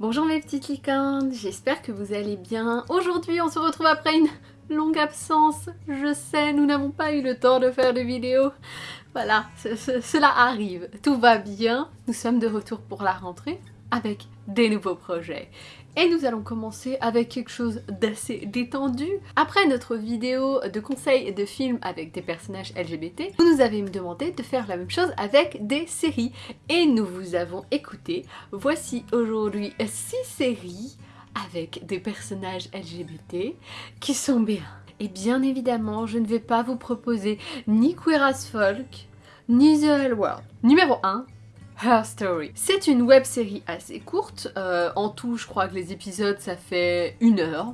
Bonjour mes petites licornes, j'espère que vous allez bien. Aujourd'hui on se retrouve après une longue absence. Je sais, nous n'avons pas eu le temps de faire de vidéos. Voilà, cela arrive. Tout va bien. Nous sommes de retour pour la rentrée avec des nouveaux projets. Et nous allons commencer avec quelque chose d'assez détendu. Après notre vidéo de conseils de films avec des personnages LGBT, vous nous avez demandé de faire la même chose avec des séries. Et nous vous avons écouté. Voici aujourd'hui 6 séries avec des personnages LGBT qui sont bien. Et bien évidemment, je ne vais pas vous proposer ni Queer as Folk, ni The Hell World. Numéro 1, Her Story. C'est une web série assez courte, euh, en tout je crois que les épisodes ça fait une heure.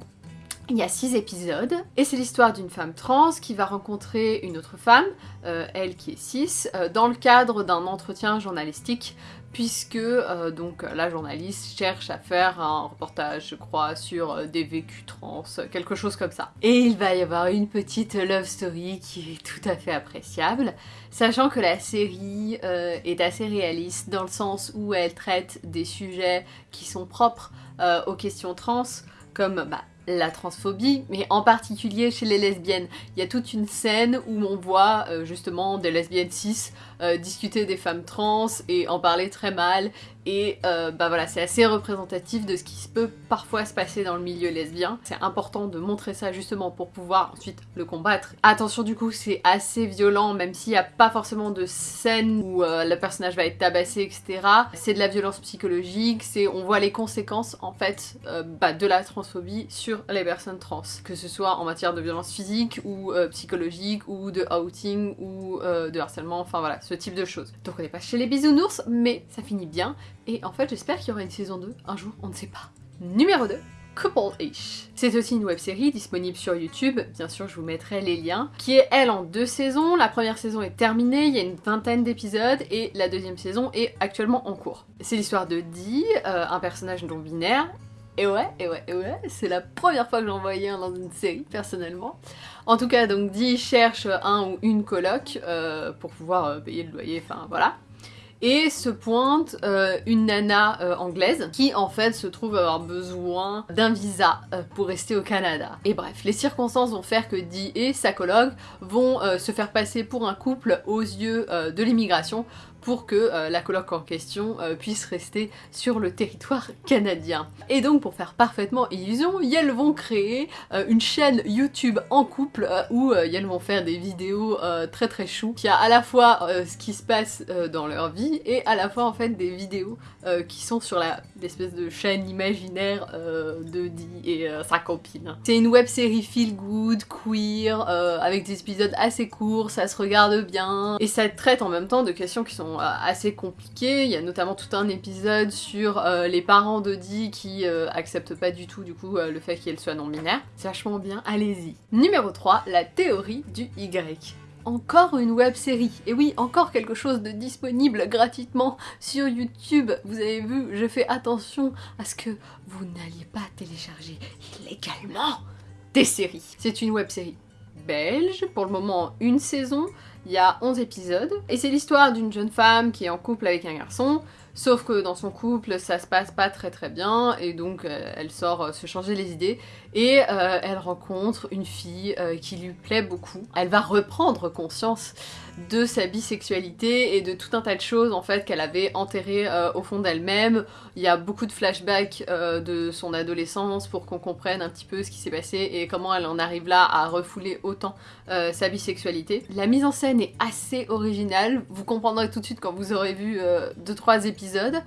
Il y a six épisodes et c'est l'histoire d'une femme trans qui va rencontrer une autre femme, euh, elle qui est cis, euh, dans le cadre d'un entretien journalistique puisque euh, donc la journaliste cherche à faire un reportage, je crois, sur des vécus trans, quelque chose comme ça. Et il va y avoir une petite love story qui est tout à fait appréciable, sachant que la série est assez réaliste dans le sens où elle traite des sujets qui sont propres aux questions trans, comme bah, la transphobie, mais en particulier chez les lesbiennes. Il y a toute une scène où on voit justement des lesbiennes cis euh, discuter des femmes trans et en parler très mal et euh, bah voilà c'est assez représentatif de ce qui peut parfois se passer dans le milieu lesbien. C'est important de montrer ça justement pour pouvoir ensuite le combattre. Attention du coup c'est assez violent même s'il n'y a pas forcément de scène où euh, le personnage va être tabassé etc. C'est de la violence psychologique, on voit les conséquences en fait bah, de la transphobie sur les personnes trans. Que ce soit en matière de violence physique ou psychologique ou de outing ou de harcèlement, enfin voilà ce type de choses. Donc on n'est pas chez les bisounours, mais ça finit bien. Et en fait, j'espère qu'il y aura une saison 2 un jour, on ne sait pas. Numéro 2. Couple-ish. C'est aussi une web-série disponible sur YouTube, bien sûr je vous mettrai les liens, qui est elle en deux saisons. La première saison est terminée, il y a une vingtaine d'épisodes, et la deuxième saison est actuellement en cours. C'est l'histoire de Dee, euh, un personnage non-binaire, et ouais, et ouais, et ouais, c'est la première fois que j'en voyais un dans une série, personnellement. En tout cas, donc Dee cherche un ou une coloc euh, pour pouvoir euh, payer le loyer, enfin voilà. Et se pointe euh, une nana anglaise qui en fait se trouve avoir besoin d'un visa pour rester au Canada. Et bref, les circonstances vont faire que Dee et sa coloc vont se faire passer pour un couple aux yeux de l'immigration pour que euh, la coloc en question euh, puisse rester sur le territoire canadien. Et donc pour faire parfaitement illusion, elles vont créer euh, une chaîne YouTube en couple où elles vont faire des vidéos très très chou qui a à la fois ce qui se passe dans leur vie et à la fois en fait des vidéos qui sont sur l'espèce de chaîne imaginaire de Dee et sa copine. C'est une web série feel good, queer, avec des épisodes assez courts, ça se regarde bien et ça traite en même temps de questions qui sont euh, assez compliqués. Il y a notamment tout un épisode sur euh, les parents d'Audi qui euh, acceptent pas du tout du coup le fait qu'elle soit non-binaire. C'est vachement bien, allez-y. Numéro 3, la théorie du Y encore une web série. Et oui, encore quelque chose de disponible gratuitement sur YouTube. Vous avez vu, je fais attention à ce que vous n'alliez pas télécharger illégalement des séries. C'est une web série belge, pour le moment une saison, il y a 11 épisodes, et c'est l'histoire d'une jeune femme qui est en couple avec un garçon, sauf que dans son couple ça se passe pas très très bien, et donc euh, elle sort euh, se changer les idées, et euh, elle rencontre une fille qui lui plaît beaucoup. Elle va reprendre conscience de sa bisexualité et de tout un tas de choses en fait qu'elle avait enterrées au fond d'elle-même. Il y a beaucoup de flashbacks de son adolescence pour qu'on comprenne un petit peu ce qui s'est passé et comment elle en arrive là à refouler autant sa bisexualité. La mise en scène est assez originale, vous comprendrez tout de suite quand vous aurez vu 2-3 épisodes,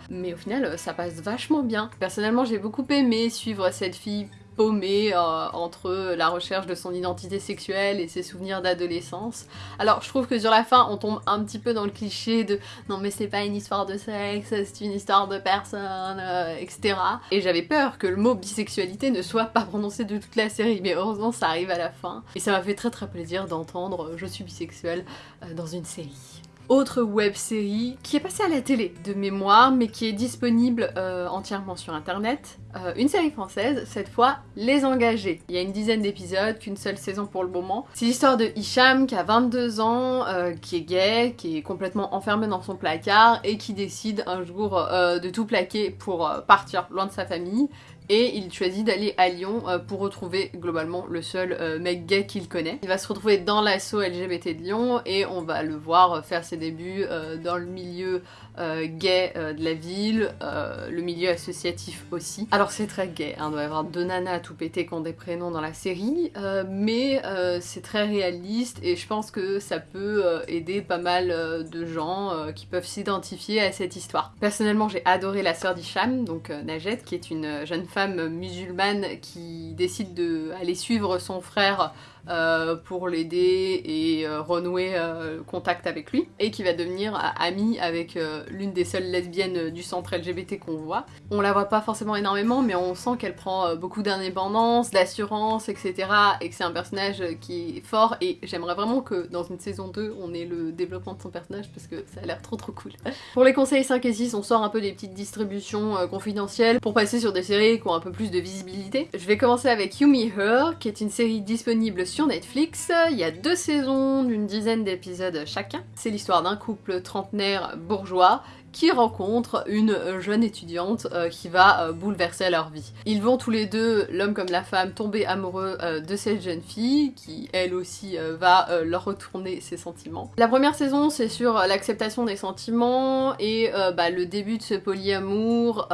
mais au final ça passe vachement bien. Personnellement j'ai beaucoup aimé suivre cette fille paumé euh, entre la recherche de son identité sexuelle et ses souvenirs d'adolescence. Alors je trouve que sur la fin on tombe un petit peu dans le cliché de non mais c'est pas une histoire de sexe, c'est une histoire de personne, euh, etc. Et j'avais peur que le mot bisexualité ne soit pas prononcé de toute la série, mais heureusement ça arrive à la fin. Et ça m'a fait très très plaisir d'entendre je suis bisexuelle euh, dans une série. Autre web série qui est passée à la télé de mémoire mais qui est disponible euh, entièrement sur internet. Euh, une série française, cette fois Les Engagés. Il y a une dizaine d'épisodes, qu'une seule saison pour le moment. C'est l'histoire de Hicham qui a 22 ans, euh, qui est gay, qui est complètement enfermé dans son placard et qui décide un jour de tout plaquer pour partir loin de sa famille et il choisit d'aller à Lyon euh, pour retrouver globalement le seul euh, mec gay qu'il connaît. Il va se retrouver dans l'assaut LGBT de Lyon et on va le voir faire ses débuts euh, dans le milieu gay de la ville, le milieu associatif aussi. C'est très gay, hein, il doit y avoir deux nanas tout pété qui ont des prénoms dans la série, mais c'est très réaliste et je pense que ça peut aider pas mal de gens qui peuvent s'identifier à cette histoire. Personnellement j'ai adoré la sœur d'Hicham, donc Najet, qui est une jeune femme musulmane qui décide d'aller suivre son frère euh, pour l'aider et euh, renouer euh, contact avec lui, et qui va devenir amie avec l'une des seules lesbiennes du centre LGBT qu'on voit. On la voit pas forcément énormément, mais on sent qu'elle prend beaucoup d'indépendance, d'assurance, etc. et que c'est un personnage qui est fort, et j'aimerais vraiment que dans une saison 2, on ait le développement de son personnage, parce que ça a l'air trop trop cool. pour les conseils 5 et 6, on sort un peu des petites distributions confidentielles pour passer sur des séries qui ont un peu plus de visibilité. Je vais commencer avec You Me Her, qui est une série disponible sur Netflix. Il y a deux saisons d'une dizaine d'épisodes chacun. C'est l'histoire d'un couple trentenaire bourgeois qui rencontrent une jeune étudiante euh, qui va euh, bouleverser leur vie. Ils vont tous les deux, l'homme comme la femme, tomber amoureux euh, de cette jeune fille qui elle aussi va leur retourner ses sentiments. La première saison c'est sur l'acceptation des sentiments et bah, le début de ce polyamour.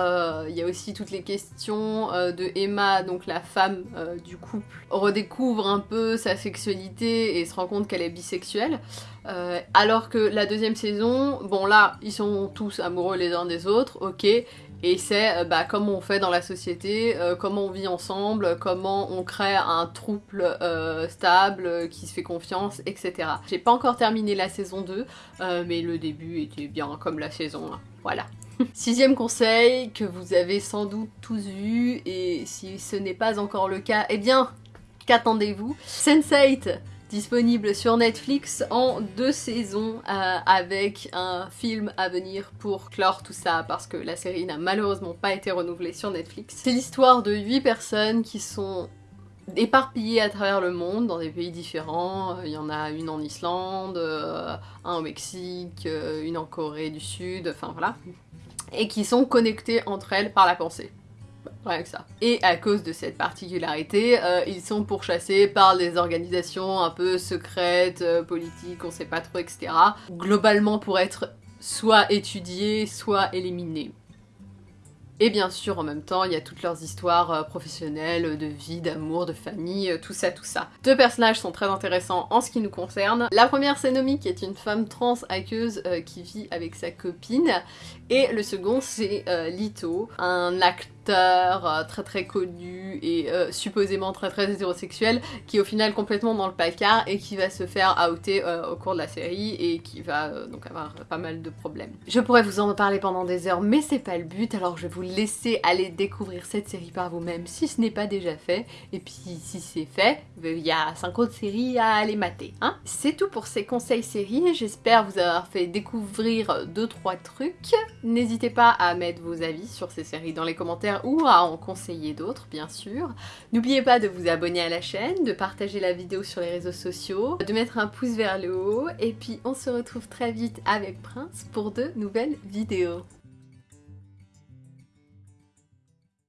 Il y a aussi toutes les questions de Emma, donc la femme du couple, redécouvre un peu sa sexualité et se rend compte qu'elle est bisexuelle. Euh, alors que la deuxième saison, bon là, ils sont tous amoureux les uns des autres, ok, et c'est euh, bah, comment on fait dans la société, euh, comment on vit ensemble, comment on crée un trouble stable qui se fait confiance, etc. J'ai pas encore terminé la saison 2, mais le début était bien comme la saison 1, voilà. Sixième conseil que vous avez sans doute tous vu, et si ce n'est pas encore le cas, eh bien, qu'attendez-vous? Sense8 disponible sur Netflix en deux saisons euh, avec un film à venir pour clore tout ça parce que la série n'a malheureusement pas été renouvelée sur Netflix. C'est l'histoire de huit personnes qui sont éparpillées à travers le monde dans des pays différents. Il y en a une en Islande, euh, un au Mexique, euh, une en Corée du Sud, enfin voilà. Et qui sont connectées entre elles par la pensée. Rien que ça. Et à cause de cette particularité, euh, ils sont pourchassés par des organisations un peu secrètes, euh, politiques, on sait pas trop, etc. Globalement pour être soit étudiés, soit éliminés. Et bien sûr, en même temps, il y a toutes leurs histoires euh, professionnelles, de vie, d'amour, de famille, tout ça, tout ça. Deux personnages sont très intéressants en ce qui nous concerne. La première, c'est Nomi, qui est une femme trans aqueuse qui vit avec sa copine. Et le second, c'est Lito, un acteur euh, très très connu et euh, supposément très très hétérosexuel qui est au final complètement dans le placard et qui va se faire outer euh, au cours de la série et qui va donc avoir pas mal de problèmes. Je pourrais vous en parler pendant des heures mais c'est pas le but alors je vais vous laisser aller découvrir cette série par vous-même si ce n'est pas déjà fait et puis si c'est fait, il y a 5 autres séries à aller mater. Hein c'est tout pour ces conseils séries, j'espère vous avoir fait découvrir 2-3 trucs. N'hésitez pas à mettre vos avis sur ces séries dans les ou à en conseiller d'autres bien sûr. N'oubliez pas de vous abonner à la chaîne, de partager la vidéo sur les réseaux sociaux, de mettre un pouce vers le haut et puis on se retrouve très vite avec Prince pour de nouvelles vidéos.